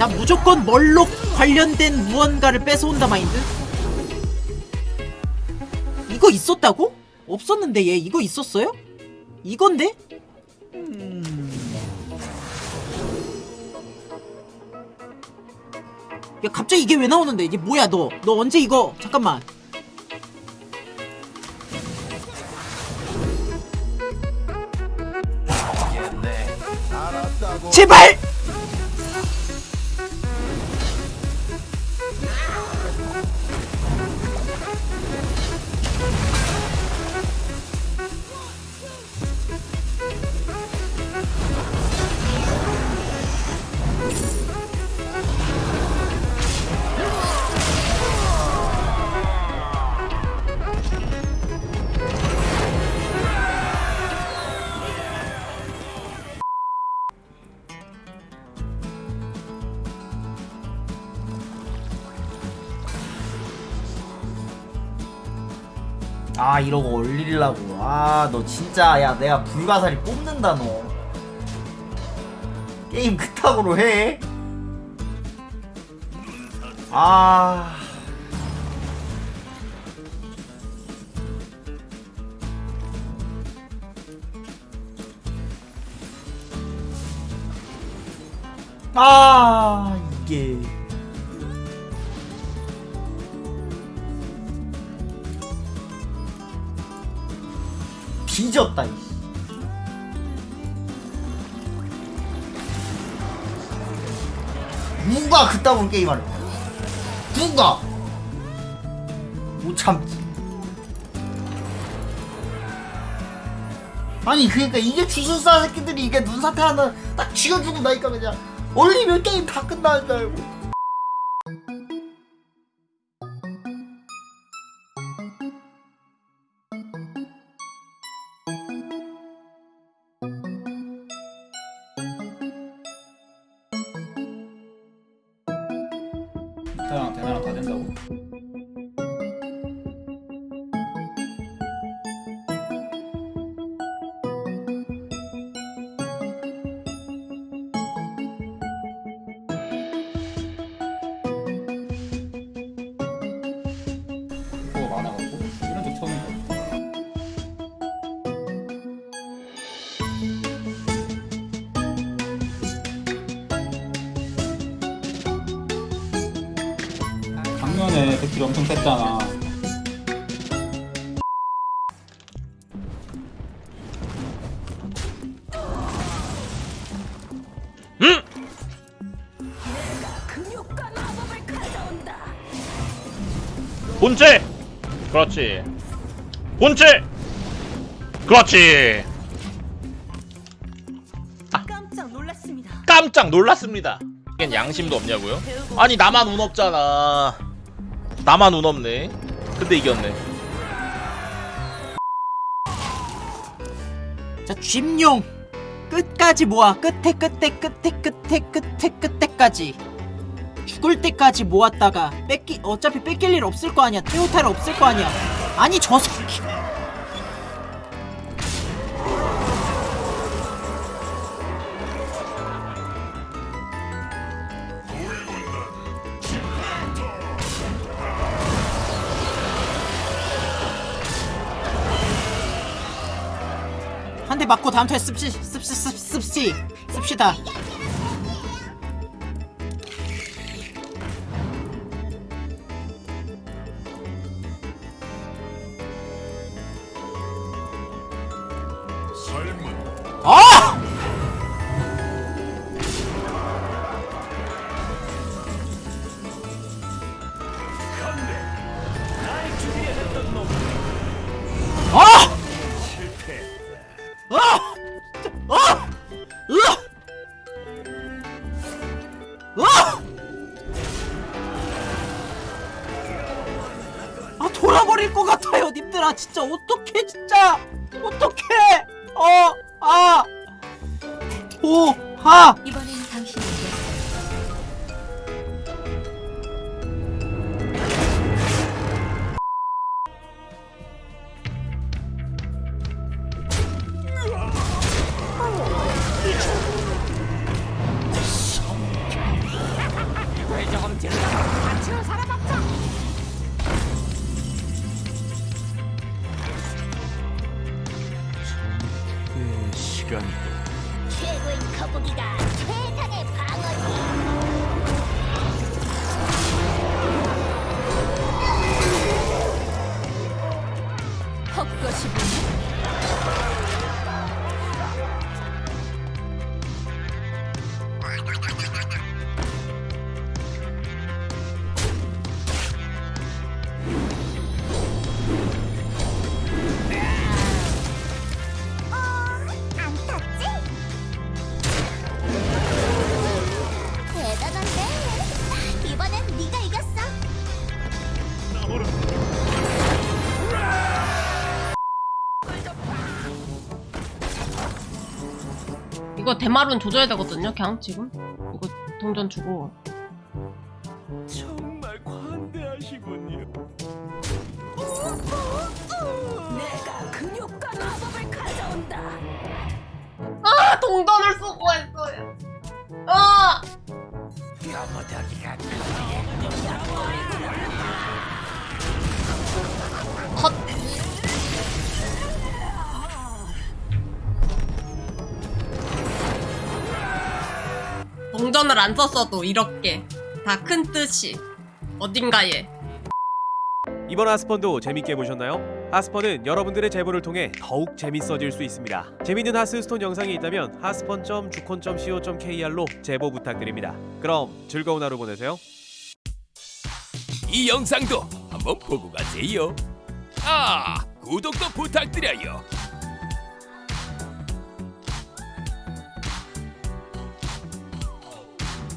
자 무조건 멀록 관련된 무언가를 뺏어온다 마인드 이거 있었다고? 없었는데 얘 이거 있었어요? 이건데? 음... 야 갑자기 이게 왜 나오는데 이게 뭐야 너너 언제 이거 잠깐만 제발! 아 이러고 올리려고. 아 너 진짜 야 내가 불가사리 뽑는다 너. 게임 그따구로 해? 아... 아 이게 뒤졌다 이씨. 누가 그따구로 게임하래 누가. 못 참지. 아니 그니까 이게 주술사 새끼들이 이게 눈사태 하나 딱 쥐어주고 나니까 그냥 올리면 게임 다 끝나는 줄 알고 대나랑 대나 데킬이 엄청 셌잖아 본체! 그렇지. 본체! 그렇지. 깜짝 놀랐습니다. 깜짝 놀랐습니다. 양심도 없냐고요? 아니 나만 운 없잖아. 나만 운 없네. 근데 이겼네. 자 쥐용 끝까지 모아. 끝에 끝에 끝에 끝에 끝에 끝에까지. 죽을 때까지 모았다가 뺏기 어차피 뺏길 일 없을 거 아니야. 테오탈 없을 거 아니야. 아니 저 새끼 한대 맞고 다음 투에 씁시 씁시 씁시 씁시. 씁시다. 아! 돌아버릴 것 같아요 님들아. 진짜 어떡해 진짜. 어떡해. 어아오하. 이번엔 당신 이 이겼어요. 최고인 거북이가 이거 대마룬 조져야 되거든요 그냥 지금? 이거 동전 주고. 내가 근육과 마법을 가져온다. 아 동전을 쓰고 했어요. 아! 컷 동전을 안 썼어도 이렇게 다 큰 뜻이 어딘가에 이번 하스펀도 재밌게 보셨나요? 하스펀은 여러분들의 제보를 통해 더욱 재밌어질 수 있습니다. 재밌는 하스스톤 영상이 있다면 하스펀.주콘.co.kr로 제보 부탁드립니다. 그럼 즐거운 하루 보내세요. 이 영상도 한번 보고 가세요. 아, 구독도 부탁드려요.